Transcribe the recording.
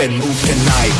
and move tonight.